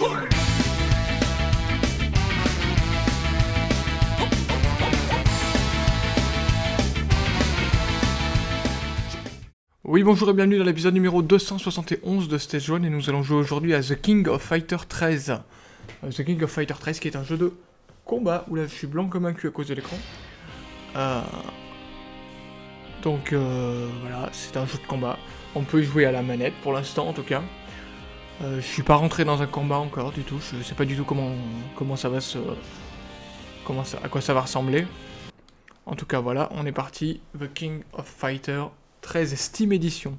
Oui bonjour et bienvenue dans l'épisode numéro 271 de Stage 1 et nous allons jouer aujourd'hui à The King of Fighter 13. Euh, The King of Fighter 13 qui est un jeu de combat, où là je suis blanc comme un cul à cause de l'écran. Euh, donc euh, voilà, c'est un jeu de combat. On peut y jouer à la manette pour l'instant en tout cas. Je suis pas rentré dans un combat encore du tout, je sais pas du tout comment, comment ça va se... Comment ça, à quoi ça va ressembler. En tout cas voilà, on est parti. The King of Fighter 13 Steam Edition.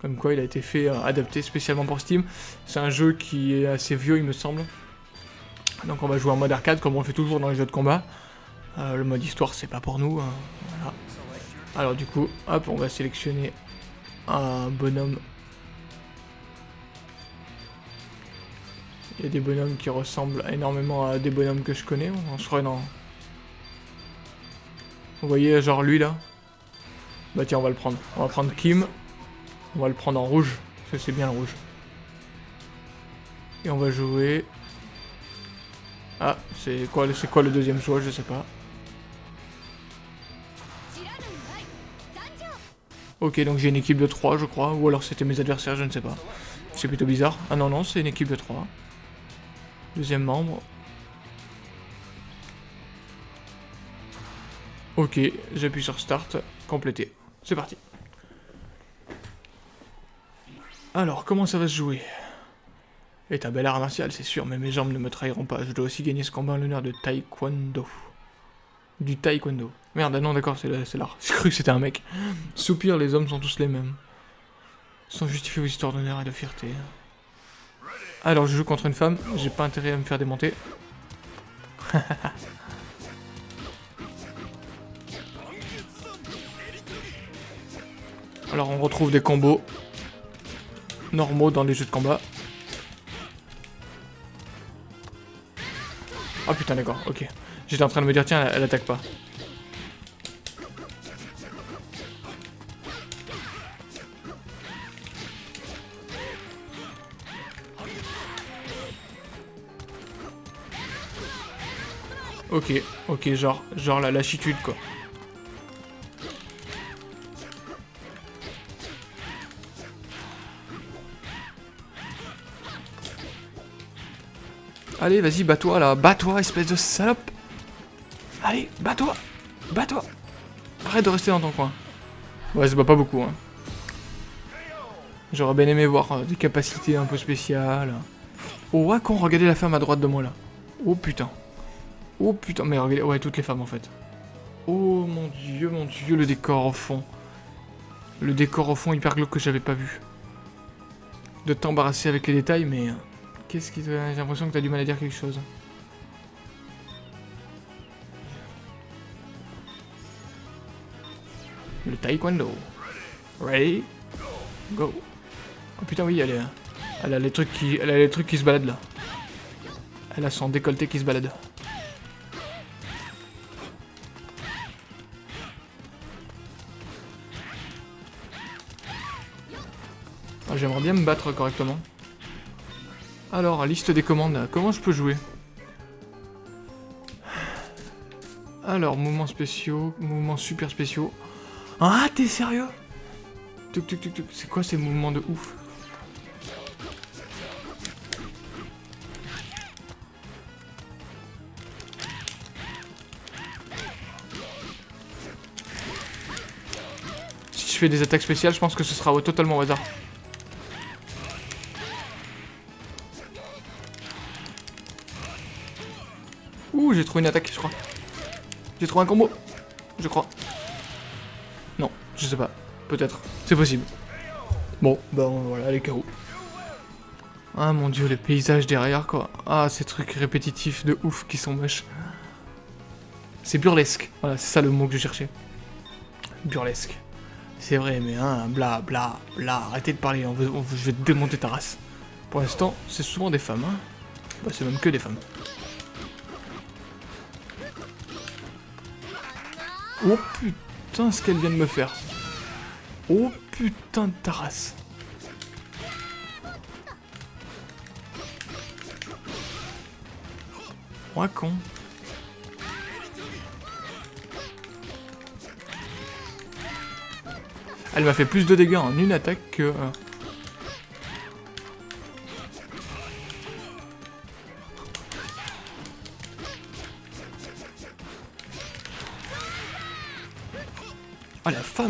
Comme quoi il a été fait, euh, adapté spécialement pour Steam. C'est un jeu qui est assez vieux il me semble. Donc on va jouer en mode arcade comme on le fait toujours dans les jeux de combat. Euh, le mode histoire c'est pas pour nous. Hein. Alors du coup, hop, on va sélectionner un bonhomme. Il y a des bonhommes qui ressemblent énormément à des bonhommes que je connais. On serait dans... Vous voyez genre lui là bah tiens, on va le prendre. On va prendre Kim. On va le prendre en rouge. Parce que c'est bien le rouge. Et on va jouer... Ah, c'est quoi, quoi le deuxième choix Je sais pas. Ok, donc j'ai une équipe de 3, je crois. Ou alors c'était mes adversaires, je ne sais pas. C'est plutôt bizarre. Ah non, non, c'est une équipe de 3. Deuxième membre. Ok, j'appuie sur Start. Compléter. C'est parti. Alors, comment ça va se jouer? Est un bel art martial, c'est sûr, mais mes jambes ne me trahiront pas. Je dois aussi gagner ce combat en l'honneur de Taekwondo. Du Taekwondo. Merde, ah non, d'accord, c'est l'art. J'ai cru que c'était un mec. Soupir, les hommes sont tous les mêmes. Sans justifier vos histoires d'honneur et de fierté. Alors, je joue contre une femme, j'ai pas intérêt à me faire démonter. Alors on retrouve des combos normaux dans les jeux de combat. Oh putain d'accord, ok. J'étais en train de me dire tiens elle, attaque pas. Ok, ok, genre, genre la lachitude quoi. Allez, vas-y, bats-toi là. Bats-toi, espèce de salope. Allez, bats-toi. Bats-toi. Arrête de rester dans ton coin. Ouais, ça bat pas beaucoup. Hein. J'aurais bien aimé voir euh, des capacités un peu spéciales. Oh, ouais, con, regardez la femme à droite de moi là. Oh putain. Oh putain, mais regardez, ouais, toutes les femmes en fait. Oh mon dieu, mon dieu, le décor au fond. Le décor au fond hyper glauque que j'avais pas vu. De t'embarrasser avec les détails, mais... Euh, Qu'est-ce qui. J'ai l'impression que t'as du mal à dire quelque chose. Le taekwondo. Ready? Go. Oh putain oui, elle, est... elle a les trucs. Elle a les trucs qui se baladent là. Elle a son décolleté qui se balade. J'aimerais bien me battre correctement. Alors, liste des commandes, comment je peux jouer? Alors, mouvements spéciaux, mouvements super spéciaux. Ah, t'es sérieux? C'est quoi ces mouvements de ouf? Si je fais des attaques spéciales, je pense que ce sera totalement au hasard. Une attaque, je crois. J'ai trouvé un combo. Je crois. Non, je sais pas. Peut-être. C'est possible. Bon, bah voilà, les KO. Ah mon dieu, les paysages derrière, quoi. Ah, ces trucs répétitifs de ouf qui sont moches. C'est burlesque. Voilà, c'est ça le mot que je cherchais. Burlesque. C'est vrai, mais hein, bla bla bla. Arrêtez de parler, on je vais démonter ta race. Pour l'instant, c'est souvent des femmes, hein. Bah, c'est même que des femmes. Oh putain ce qu'elle vient de me faire. Oh putain de Taras. race. Oh, con. Elle m'a fait plus de dégâts en une attaque que... Euh,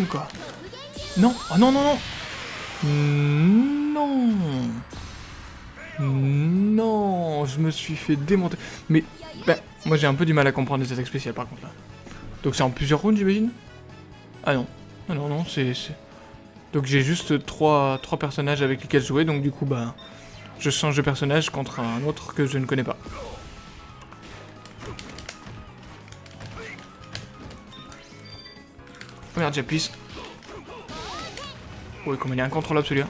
quoi Non Oh non non non Non Non Je me suis fait démonter. Mais, ben, moi j'ai un peu du mal à comprendre les attaques spéciales par contre là. Donc c'est en plusieurs rounds j'imagine? Ah non. Ah non non c'est... Donc j'ai juste trois, trois personnages avec lesquels jouer, donc du coup bah... Je change de personnage contre un autre que je ne connais pas. Oh merde, j'appuie. Oui, comme il est incontrôlable celui-là.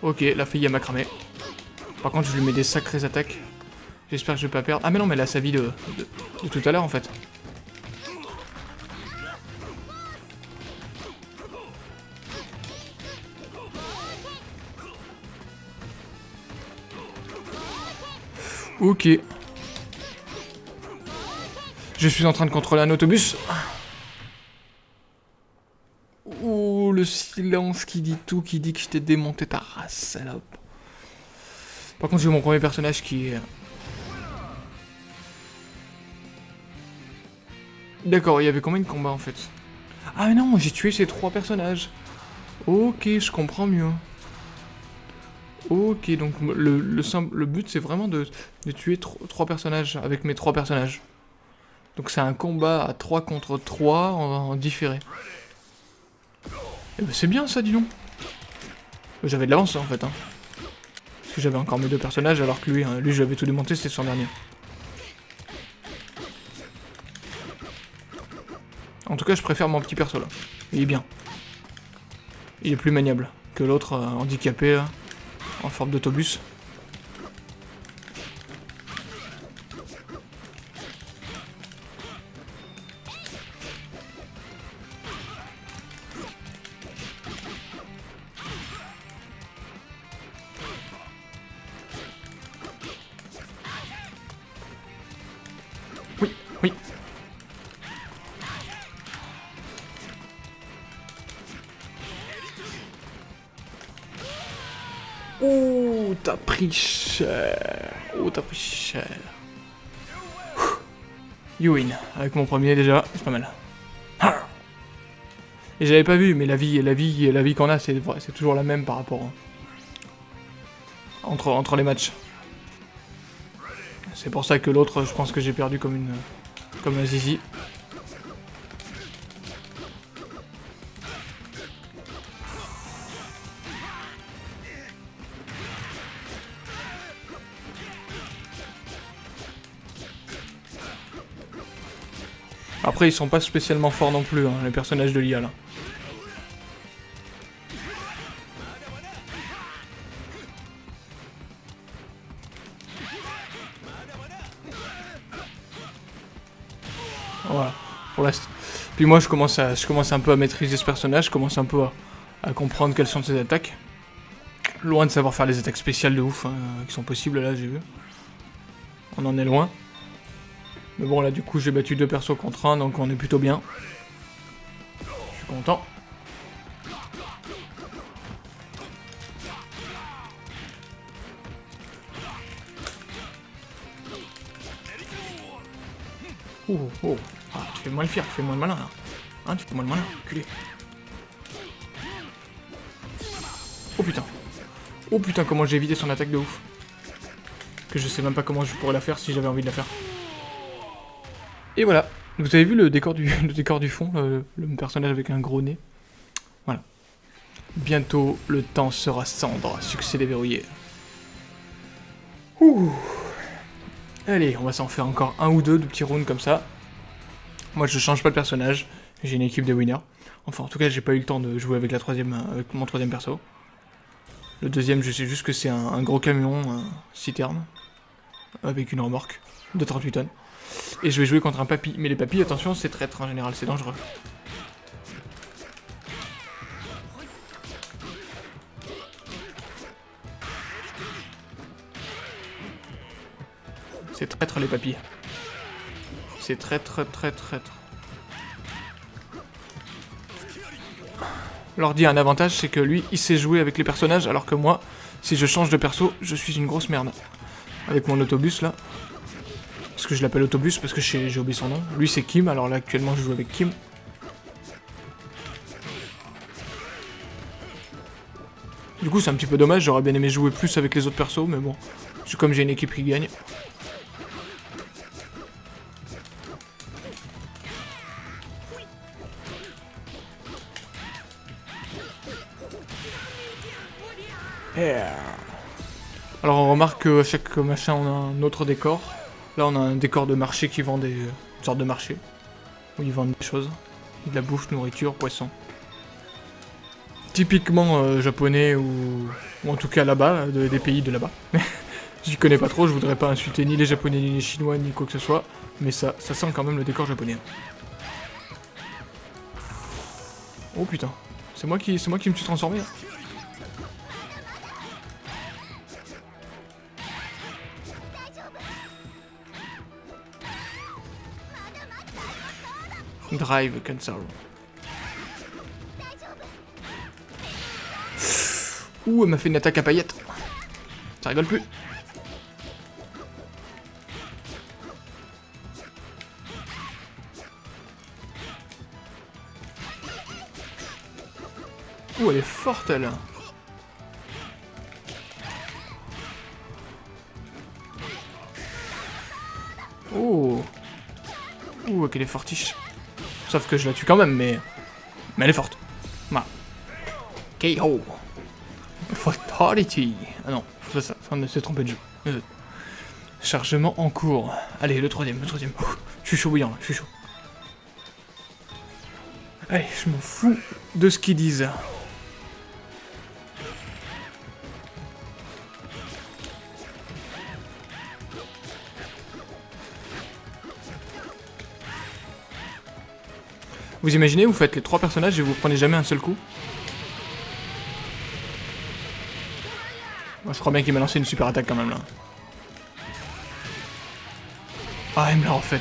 Ok, la fille elle m'a cramé. Par contre, je lui mets des sacrées attaques. J'espère que je vais pas perdre. Ah mais non, mais elle a sa vie de tout à l'heure en fait. Ok. Je suis en train de contrôler un autobus. Oh, le silence qui dit tout, qui dit que je t'ai démonté ta race, salope. Par contre, j'ai mon premier personnage qui est... D'accord, il y avait combien de combats en fait? Ah non, j'ai tué ces trois personnages. Ok, je comprends mieux. Ok, donc le, le, but c'est vraiment de, tuer trois personnages avec mes trois personnages. Donc c'est un combat à 3 contre 3 en, différé. Eh ben c'est bien ça, dis donc. J'avais de l'avance en fait. Hein. Parce que j'avais encore mes deux personnages alors que lui, hein, lui j'avais tout démonté, c'était son dernier. En tout cas, je préfère mon petit perso là. Il est bien. Il est plus maniable que l'autre euh, handicapé là en forme d'autobus. Oh, t'as pris cher? Oh, t'as pris cher? You win. Avec mon premier déjà, c'est pas mal. Et j'avais pas vu, mais la vie, la vie, la vie qu'on a, c'est toujours la même par rapport hein. entre entre les matchs. C'est pour ça que l'autre, je pense que j'ai perdu comme une comme un zizi. Après, ils sont pas spécialement forts non plus, hein, les personnages de l'IA, là. Voilà, pour l'instant. Puis moi, je commence, à, je commence un peu à maîtriser ce personnage, je commence un peu à, comprendre quelles sont ses attaques. Loin de savoir faire les attaques spéciales de ouf, hein, qui sont possibles, là, j'ai vu. On en est loin. Mais bon, là, du coup, j'ai battu deux persos contre un, donc on est plutôt bien. Je suis content. Oh, oh. Ah, tu fais moins le fier, tu fais moins le malin, là. Hein, tu fais moins le malin, culé. Oh putain. Oh putain, comment j'ai évité son attaque de ouf. Que je sais même pas comment je pourrais la faire si j'avais envie de la faire. Et voilà, vous avez vu le décor du, décor du fond, le, personnage avec un gros nez? Voilà. Bientôt, le temps sera cendre, succès déverrouillé. Ouh. Allez, on va s'en faire encore un ou deux de petits rounds comme ça. Moi, je change pas de personnage, j'ai une équipe de winners. Enfin, en tout cas, j'ai pas eu le temps de jouer avec, la troisième, avec mon troisième perso. Le deuxième, je sais juste que c'est un, un, gros camion, un citerne, avec une remorque de 38 tonnes. Et je vais jouer contre un papy. Mais les papys, attention, c'est traître en général, c'est dangereux. C'est traître les papys. C'est traître, traître, traître. L'ordi a un avantage, c'est que lui, il sait jouer avec les personnages, alors que moi, si je change de perso, je suis une grosse merde. Avec mon autobus, là. Que je l'appelle autobus, parce que j'ai oublié son nom. Lui, c'est Kim, alors là, actuellement, je joue avec Kim. Du coup, c'est un petit peu dommage, j'aurais bien aimé jouer plus avec les autres persos, mais bon. C'est comme j'ai une équipe qui gagne. Alors on remarque qu'à chaque machin on a un autre décor. Là on a un décor de marché qui vend des... Une sorte de marché. Où ils vendent des choses. De la bouffe, nourriture, poisson. Typiquement euh, japonais ou... ou en tout cas là-bas, des pays de là-bas. J'y connais pas trop, je voudrais pas insulter ni les japonais ni les chinois ni quoi que ce soit. Mais ça, ça sent quand même le décor japonais. Oh putain. C'est moi qui, c'est moi qui me suis transformé. Là. Drive cancel. Ouh, elle m'a fait une attaque à paillettes. Ça rigole plus. Ouh, elle est forte, elle. Oh. Ouh, qu'elle est fortiche. Sauf que je la tue quand même, mais... Mais elle est forte. Voilà. KO. Fatality. Ah non, c'est ça, on s'est trompé de jeu. Chargement en cours. Allez, le troisième, le troisième. Je suis chaud bouillant, je suis chaud. Allez, je m'en fous de ce qu'ils disent. Vous imaginez, vous faites les trois personnages et vous prenez jamais un seul coup je crois bien qu'il m'a lancé une super attaque quand même là. Ah, il me l'a refait.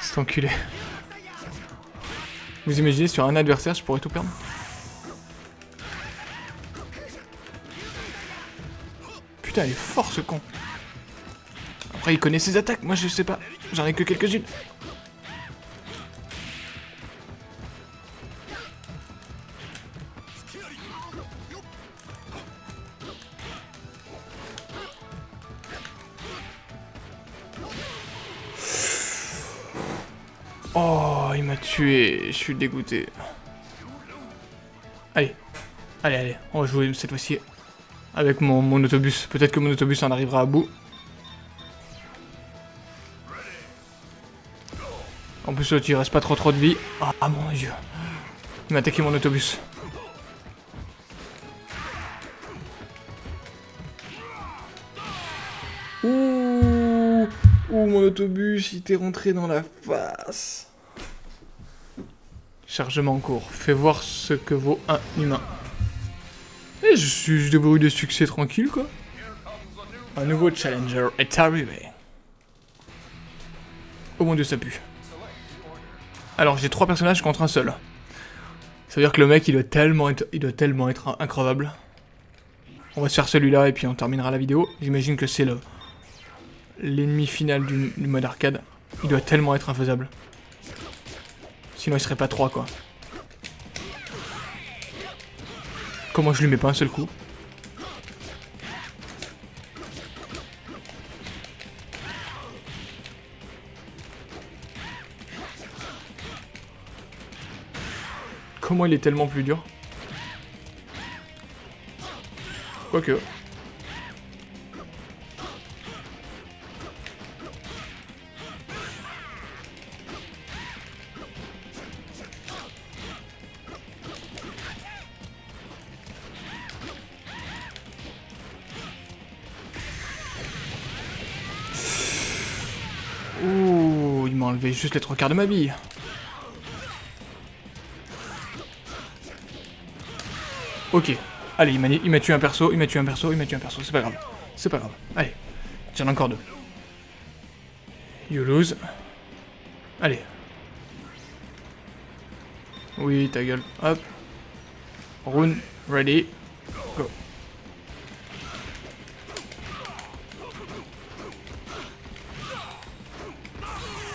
C'est enculé. Vous imaginez, sur un adversaire, je pourrais tout perdre Putain, il est fort ce con. Après, il connaît ses attaques, moi je sais pas. J'en ai que quelques-unes. Suis dégoûté. Allez. Allez, allez. On va jouer cette fois-ci avec mon, autobus. Peut-être que mon autobus en arrivera à bout. En plus, il reste pas trop trop de vie. Ah mon dieu. Il m'a attaqué mon autobus. Ouh, Ouh, mon autobus, il t'est rentré dans la face. Chargement en cours. Fais voir ce que vaut un humain. Et je suis débrouille de succès tranquille, quoi. Un nouveau challenger est arrivé. Oh mon dieu, ça pue. Alors, j'ai trois personnages contre un seul. Ça veut dire que le mec, il doit tellement être, il doit tellement être increvable. On va se faire celui-là et puis on terminera la vidéo. J'imagine que c'est le l'ennemi final du mode arcade. Il doit tellement être infaisable. Sinon il serait pas 3 quoi. Comment je lui mets pas un seul coup Comment il est tellement plus dur Quoique. Juste les trois quarts de ma vie. Ok. Allez, il m'a tué un perso, il m'a tué un perso, il m'a tué un perso, c'est pas grave. C'est pas grave. Allez. Tiens, encore deux. You lose. Allez. Oui, ta gueule. Hop. Rune, ready.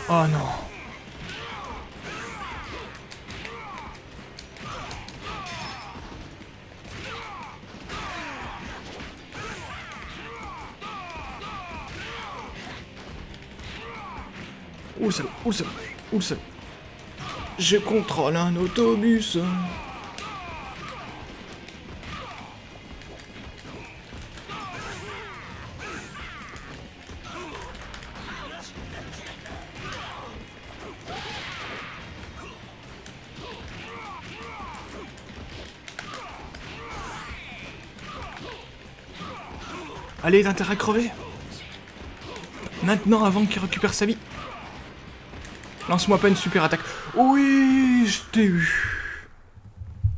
Oh non. Où ça Où ça Où ça Je contrôle un autobus. Allez, t'as à crever Maintenant, avant qu'il récupère sa vie. Lance-moi pas une super attaque. Oui, je t'ai eu.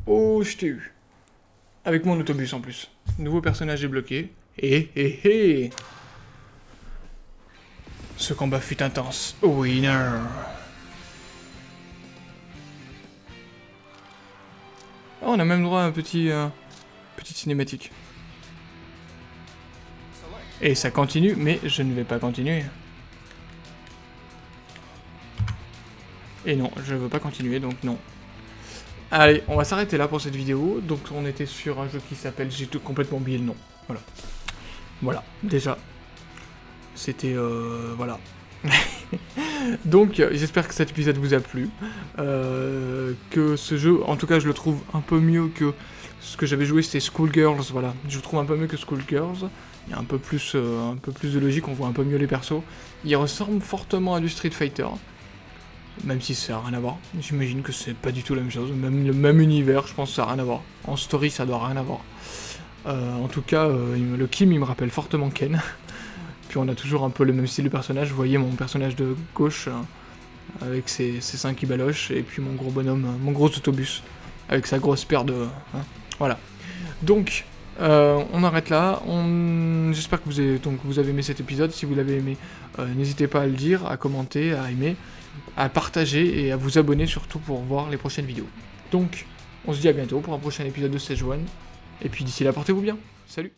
Oh, je t'ai eu. Avec mon autobus en plus. Nouveau personnage débloqué. Hé hé hé Ce combat fut intense. Winner Oh, on a même droit à un petit... Euh, petite cinématique. Et ça continue, mais je ne vais pas continuer. Et non, je veux pas continuer, donc non. Allez, on va s'arrêter là pour cette vidéo. Donc on était sur un jeu qui s'appelle... J'ai complètement oublié le nom. Voilà. Voilà, déjà. C'était... Euh, voilà. donc j'espère que cet épisode vous a plu. Euh, que ce jeu, en tout cas je le trouve un peu mieux que ce que j'avais joué, c'était Schoolgirls. Voilà, je trouve un peu mieux que Schoolgirls. Il y a un peu plus, euh, un peu plus de logique, on voit un peu mieux les persos. Il ressemble fortement à du Street Fighter. Même si ça n'a rien à voir. J'imagine que c'est pas du tout la même chose. Même le même univers, je pense que ça n'a rien à voir. En story, ça doit rien avoir. Euh, en tout cas, euh, le Kim, il me rappelle fortement Ken. Puis on a toujours un peu le même style de personnage. Vous voyez mon personnage de gauche, avec ses, seins qui et puis mon gros bonhomme, mon gros autobus, avec sa grosse paire de... Hein. Voilà. Donc, on arrête là. J'espère que vous avez, aimé cet épisode. Si vous l'avez aimé, n'hésitez pas à le dire, à commenter, à aimer à partager et à vous abonner surtout pour voir les prochaines vidéos. Donc, on se dit à bientôt pour un prochain épisode de Stage One. Et puis d'ici là, portez-vous bien. Salut